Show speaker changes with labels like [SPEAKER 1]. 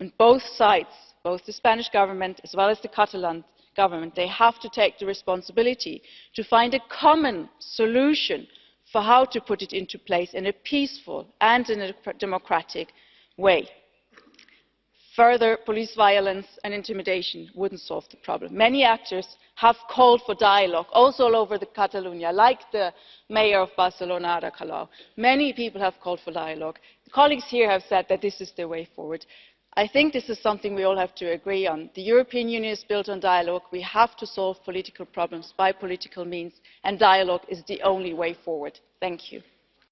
[SPEAKER 1] And both sides, both the Spanish Government as well as the Catalan Government, they have to take the responsibility to find a common solution for how to put it into place in a peaceful and in a democratic way. Further police violence and intimidation would not solve the problem. Many actors have called for dialogue, also all over Catalonia, like the mayor of Barcelona, Ada Colau. Many people have called for dialogue. Colleagues here have said that this is the way forward. I think this is something we all have to agree on. The European Union is built on dialogue. We have to solve political problems by political means, and dialogue is the only way forward. Thank you.